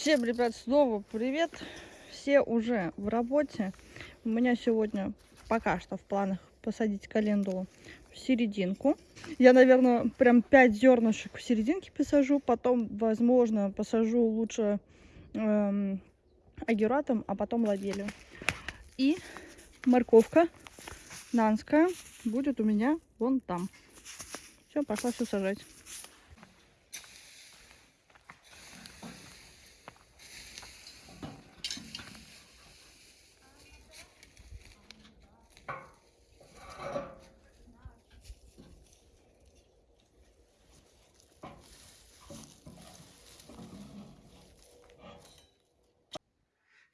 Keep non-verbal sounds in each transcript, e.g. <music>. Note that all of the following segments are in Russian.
Всем, ребят, снова привет. Все уже в работе. У меня сегодня пока что в планах посадить календулу в серединку. Я, наверное, прям 5 зернышек в серединке посажу. Потом, возможно, посажу лучше эм, агератом, а потом ладелью. И морковка нанская будет у меня вон там. Все, пошла все сажать.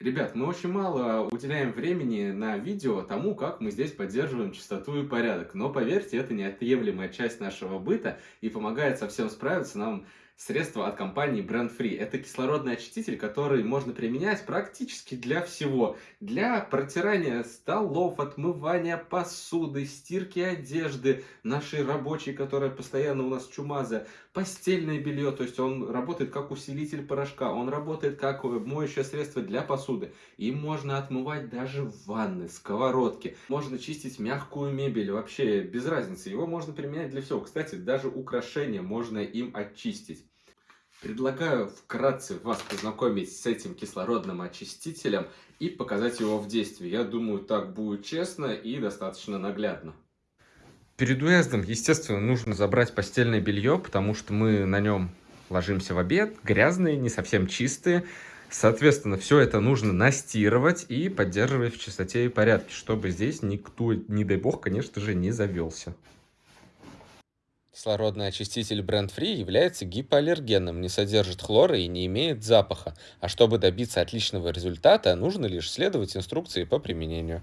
Ребят, мы очень мало уделяем времени на видео тому, как мы здесь поддерживаем чистоту и порядок. Но поверьте, это неотъемлемая часть нашего быта и помогает совсем справиться нам средство от компании Brand Free. Это кислородный очиститель, который можно применять практически для всего. Для протирания столов, отмывания посуды, стирки одежды, нашей рабочей, которая постоянно у нас чумазая, постельное белье, то есть он работает как усилитель порошка, он работает как моющее средство для посуды. Им можно отмывать даже ванны, сковородки, можно чистить мягкую мебель, вообще без разницы. Его можно применять для всего. Кстати, даже украшения можно им очистить. Предлагаю вкратце вас познакомить с этим кислородным очистителем и показать его в действии. Я думаю, так будет честно и достаточно наглядно. Перед уездом, естественно, нужно забрать постельное белье, потому что мы на нем ложимся в обед, грязные, не совсем чистые. Соответственно, все это нужно настирывать и поддерживать в чистоте и порядке, чтобы здесь никто, не дай бог, конечно же, не завелся. Кислородный очиститель Brand Free является гипоаллергенным, не содержит хлора и не имеет запаха. А чтобы добиться отличного результата, нужно лишь следовать инструкции по применению.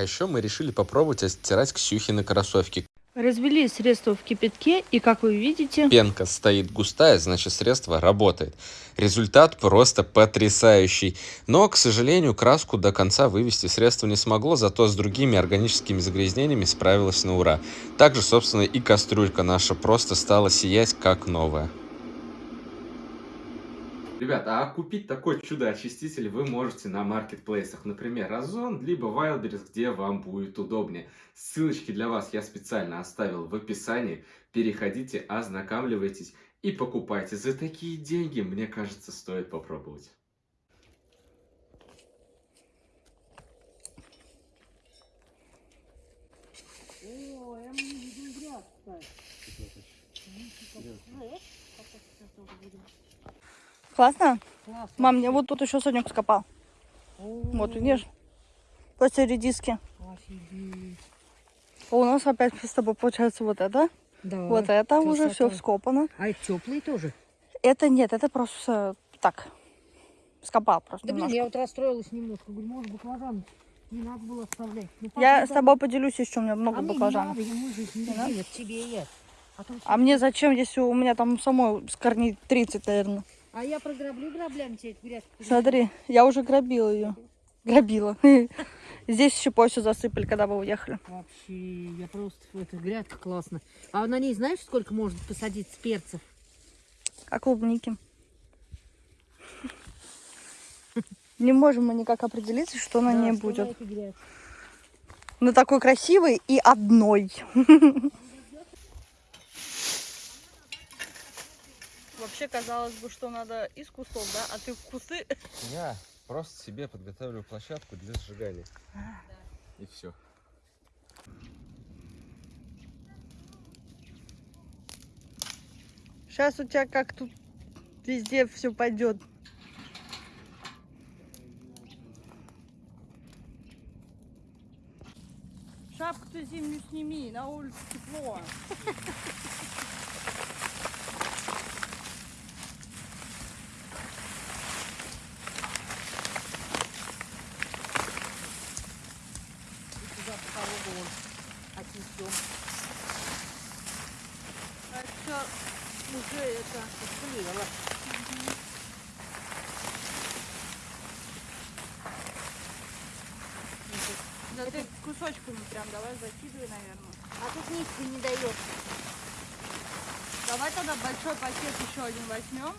А еще мы решили попробовать отстирать Ксюхины кроссовки. Развели средство в кипятке, и как вы видите... Пенка стоит густая, значит средство работает. Результат просто потрясающий. Но, к сожалению, краску до конца вывести средство не смогло, зато с другими органическими загрязнениями справилась на ура. Также, собственно, и кастрюлька наша просто стала сиять как новая. Ребята, а купить такой чудо-очиститель вы можете на маркетплейсах, например, Озон, либо Wildberries, где вам будет удобнее. Ссылочки для вас я специально оставил в описании. Переходите, ознакомливайтесь и покупайте. За такие деньги, мне кажется, стоит попробовать. О, я не видел грязь, Классно? Классно. Мам, мне вот тут еще Сонек скопал. Вот, видишь? После редиски. Офигеть. А у нас опять с тобой получается вот это. Да, вот это уже все красота. вскопано. А это теплые тоже? Это нет, это просто так. Скопал просто Да блин, немножко. я вот расстроилась немножко. Говорю, может, баклажан не надо было оставлять. Ну, Я с тобой поделюсь еще, у меня много а мне баклажанов. не надо, ему не Не дадим, надо? это тебе я. А, А мне зачем, если у меня там самой с корней 30, наверное. А я програблю граблями тебе эту грязь. Смотри, я уже грабила ее. Грабила. <laughs> Здесь еще все засыпали, когда вы уехали. Вообще, я просто... Это грядка классно. А на ней знаешь, сколько можно посадить перцев? Как клубники. Не можем мы никак определиться, что на Да, ней на будет. Ну такой красивый и одной. <laughs> Вообще казалось бы, что надо из кустов, да? А ты в кусты. Я просто себе подготавливаю площадку для сжигания. И все. Сейчас у тебя как тут везде все пойдет. Шапку-то зимнюю сними, на улице тепло. Это кусочками прям давай закидывай, наверное. А тут нитки не дает. Давай тогда большой пакет еще один возьмем.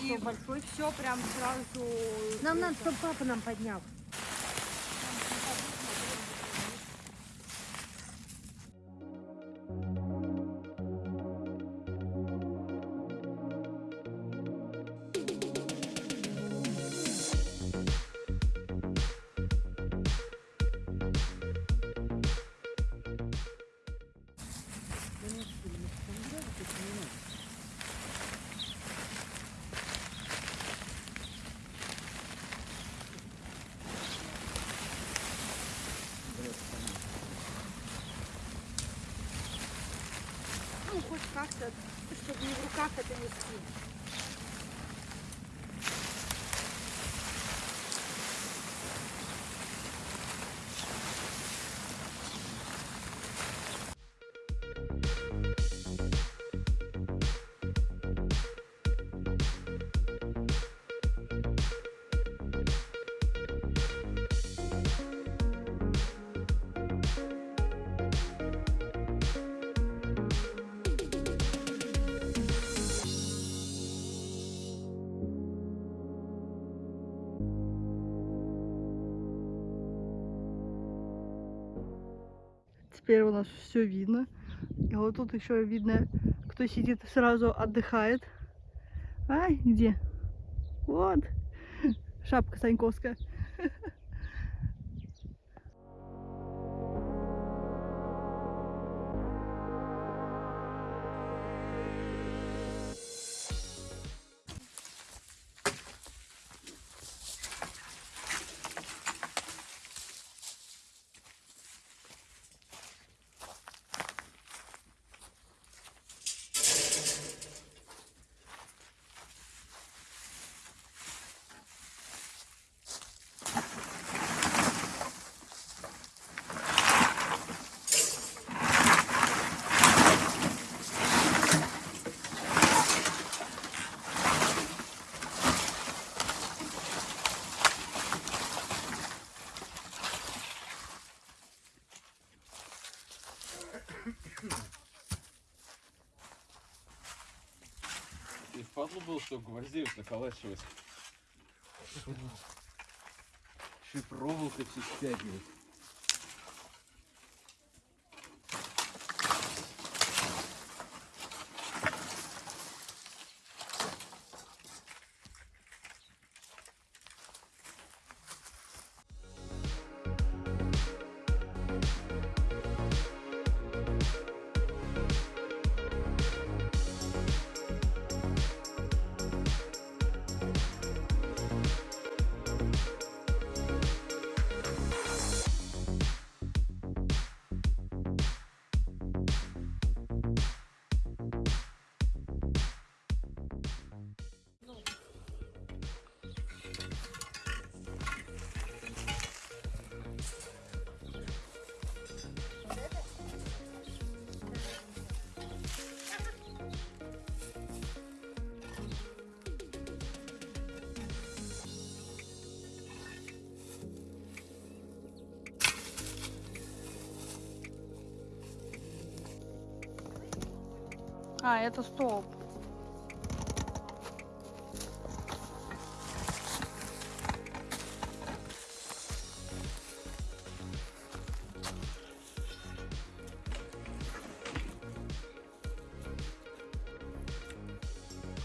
И И большой? все прям сразу. Нам надо, чтобы папа нам поднял. Теперь у нас все видно. И вот тут еще видно, кто сидит сразу отдыхает. А, где? Вот. <laughs> Шапка Саньковская. И впадло было, что гвоздей наколачивать. Еще проволока все стягивает. А, это столб.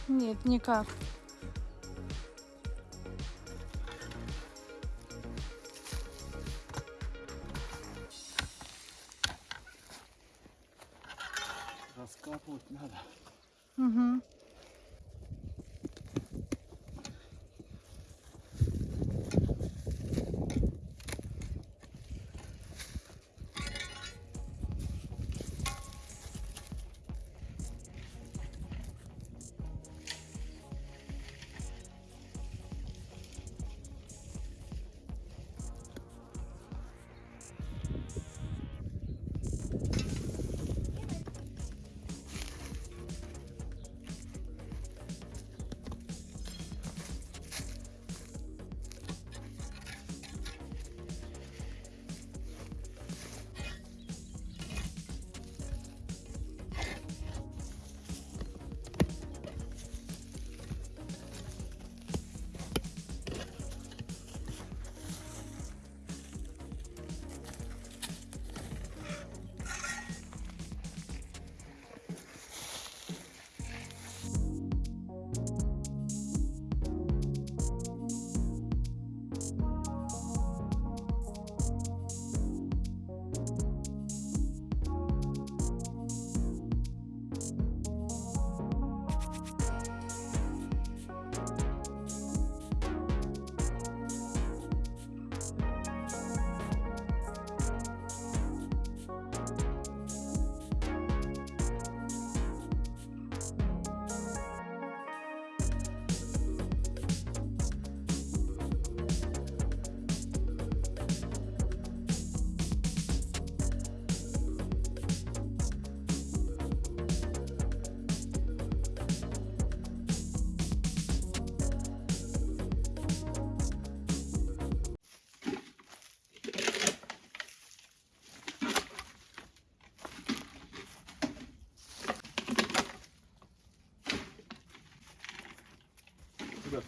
Нет, никак. Раскапывать надо. Угу.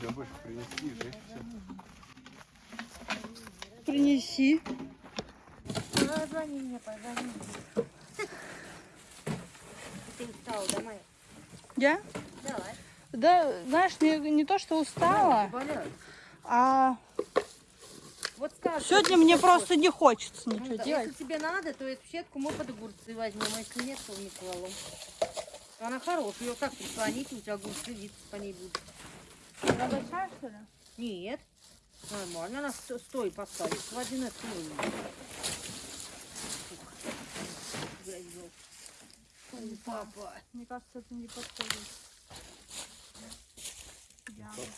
Тебя больше принести и жечь всё. Принеси. Позвони мне, позвони. Ты устала, давай. Я? Давай. Да, знаешь, не, не то, что устала, а Вот скажешь, сегодня мне просто не хочется хочешь. ничего Ну, да, делать. Если тебе надо, то эту сетку мы под огурцы возьмем, а если нет, то в микролом. Она хорошая, ее как прислонить, у тебя огурцы виться по ней будут. Она большая, что ли? Нет, нормально, она сто- стой поставить, клади на стол. Ой, папа. Мне кажется, это не подходит.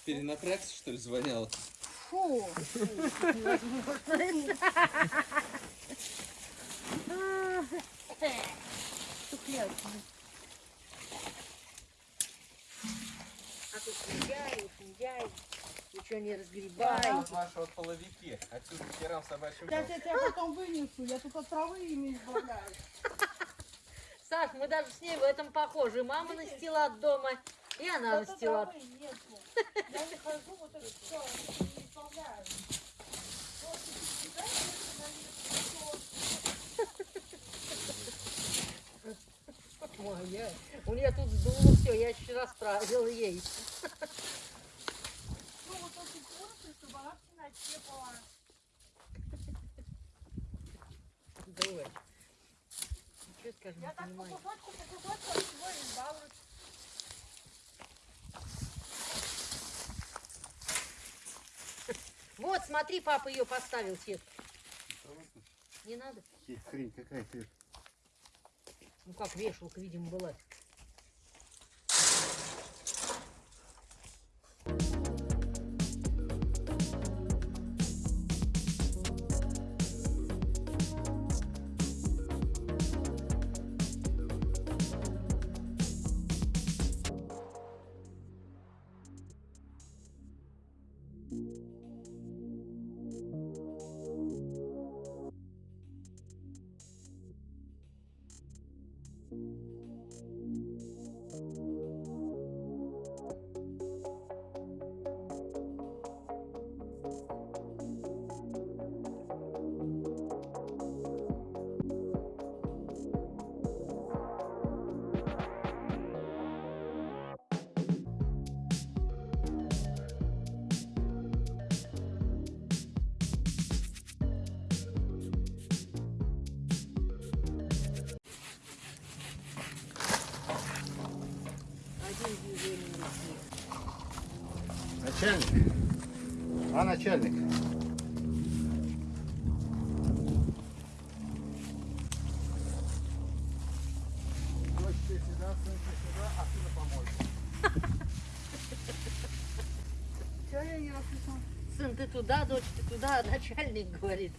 Перенапрягся, что ли, звоняла? Фу. <laughs> Тухляк. А тут шиндяй, шиндяй, ничего не разгребай. Ваши вот половики. Отсюда херам собачьим. Сейчас я тебя потом вынесу, я тут от травы ими избавляюсь. Саш, мы даже с ней в этом похожи. Мама настила от дома, и она Тут настила. травы нету. <laughs> Я не хожу, вот это все, не избавляю. Ой, я- у нее тут сдуло все, я еще расправила ей. Ну, вот эти курсы, чтобы она в темноте была. Давай. Ничего скажем, Я так по кусочку, по кусочку от всего избавлюсь. <laughs> Вот, смотри, папа ее поставил сетку. Не надо? Хрень какая-то. Ну как, вешалка, видимо, была. Я не расслышала? Сын, ты туда, дочь, ты туда, а начальник говорит.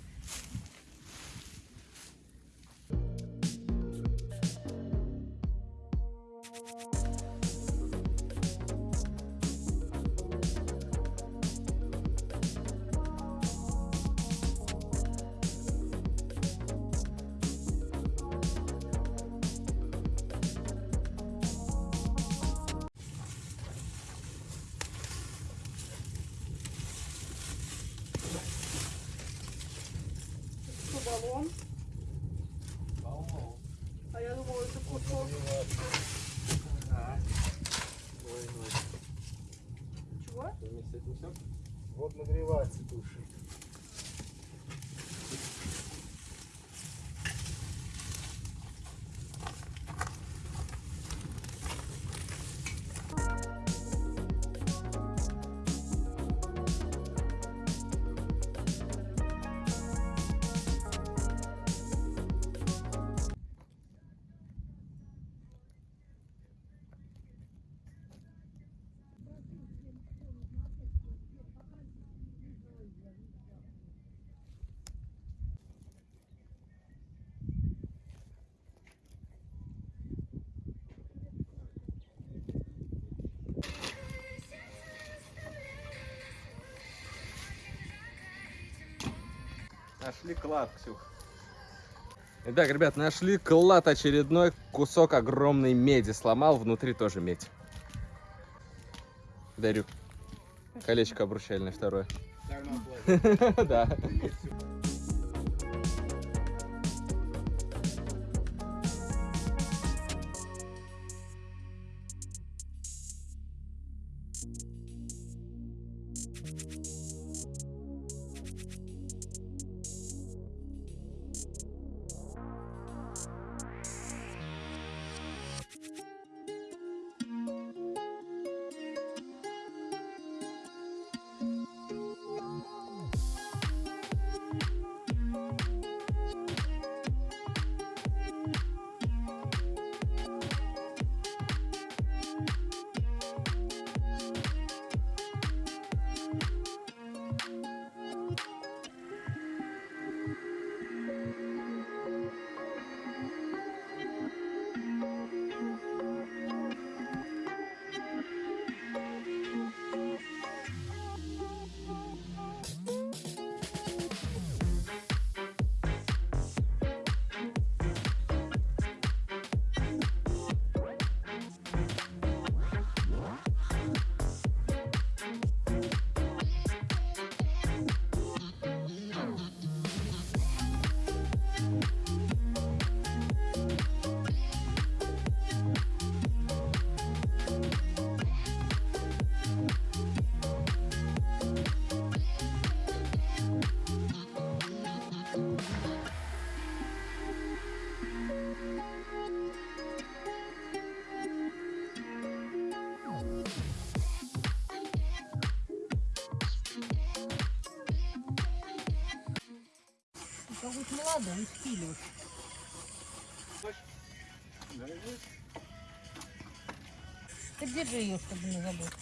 Вот Нашли клад, Ксюх. Итак, ребят, нашли клад очередной кусок огромной меди. Сломал, внутри тоже медь. Дарю. Колечко обручальное второе. <laughs> Да. Какой-то молодой стиль. Ты держи ее, чтобы не забыть.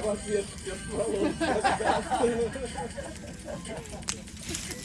В ответ спецполос. Сейчас. <laughs>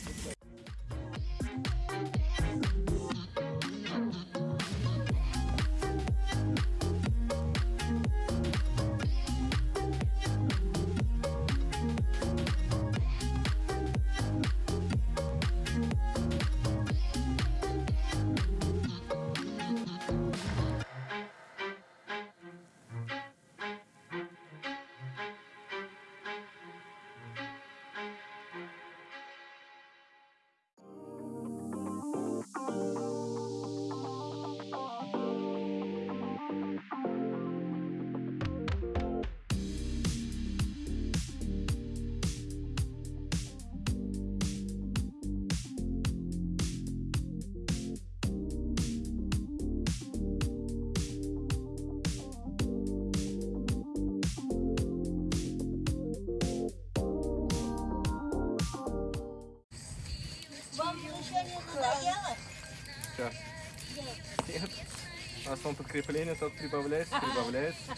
Там подкрепление только прибавляется, прибавляется.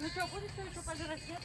Ну что, будет что еще пожрать, нет?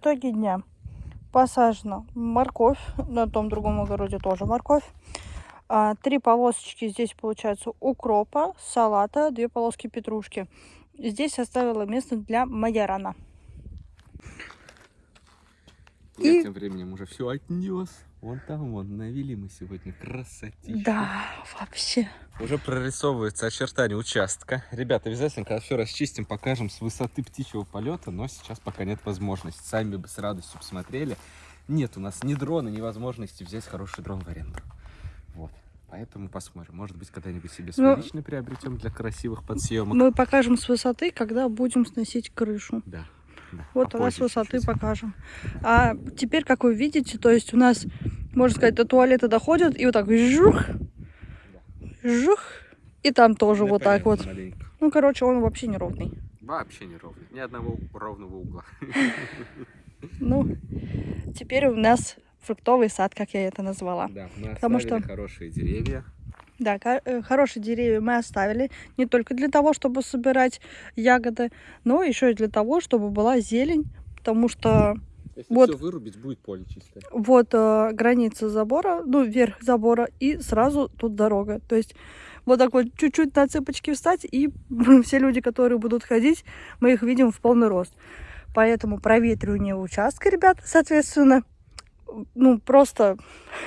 Итоги дня. Посажена морковь, на том другом огороде тоже морковь. А, три полосочки здесь получается укропа, салата, две полоски петрушки. Здесь оставила место для майорана. Я И- тем временем уже все отнес. Вон там, вон, навели мы сегодня красотищу. Да, вообще. Уже прорисовывается очертание участка. Ребята, обязательно, когда все расчистим, покажем с высоты птичьего полета, но сейчас пока нет возможности. Сами бы с радостью посмотрели. Нет у нас ни дрона, ни возможности взять хороший дрон в аренду. Вот. Поэтому посмотрим. Может быть, когда-нибудь себе свой Ну, личный приобретем для красивых подсъемок. Мы покажем с высоты, когда будем сносить крышу. Да. Да, Вот тогда с попозже высоты покажем. А теперь, как вы видите, то есть у нас, можно сказать, до туалета доходит, и вот так жух, жух, и там тоже вот так вот. Маленько. Ну, короче, он вообще неровный. Вообще не ровный. Ни одного ровного угла. <laughs> Ну, теперь у нас фруктовый сад, как я это назвала. Да, мы Потому что- хорошие деревья. Да, э, хорошие деревья мы оставили не только для того, чтобы собирать ягоды, но еще и для того, чтобы была зелень, потому что Если Вот. все вырубить, будет поле чистое. вот э, граница забора, ну, верх забора, и сразу тут дорога. То есть вот так вот чуть-чуть на цыпочки встать, и <laughs> все люди, которые будут ходить, мы их видим в полный рост. Поэтому проветривание участка, ребят, соответственно, ну, просто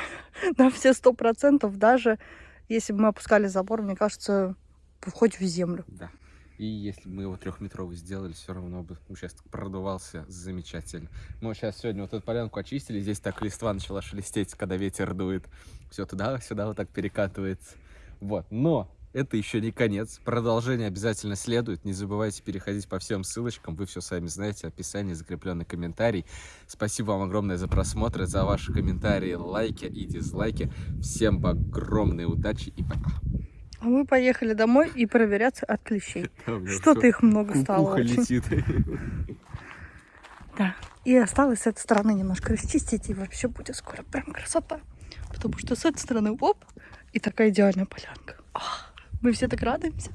<laughs> на все сто процентов, даже если бы мы опускали забор, мне кажется, хоть в землю. Да. И если бы мы его трехметровый сделали, все равно бы участок продувался замечательно. Мы сейчас сегодня вот эту полянку очистили, здесь так листва начала шелестеть, когда ветер дует. Все туда-сюда вот так перекатывается. Вот. Но это еще не конец. Продолжение обязательно следует. Не забывайте переходить по всем ссылочкам. Вы все сами знаете. Описание, закрепленный комментарий. Спасибо вам огромное за просмотр, за ваши комментарии, лайки и дизлайки. Всем огромной удачи и пока. А мы поехали домой и проверяться от клещей. <laughs> Что-то их много стало. Ухо летит. Да. И осталось с этой стороны немножко расчистить, и вообще будет скоро прям красота. Потому что с этой стороны, оп, и такая идеальная полянка. Ах, мы все так радуемся.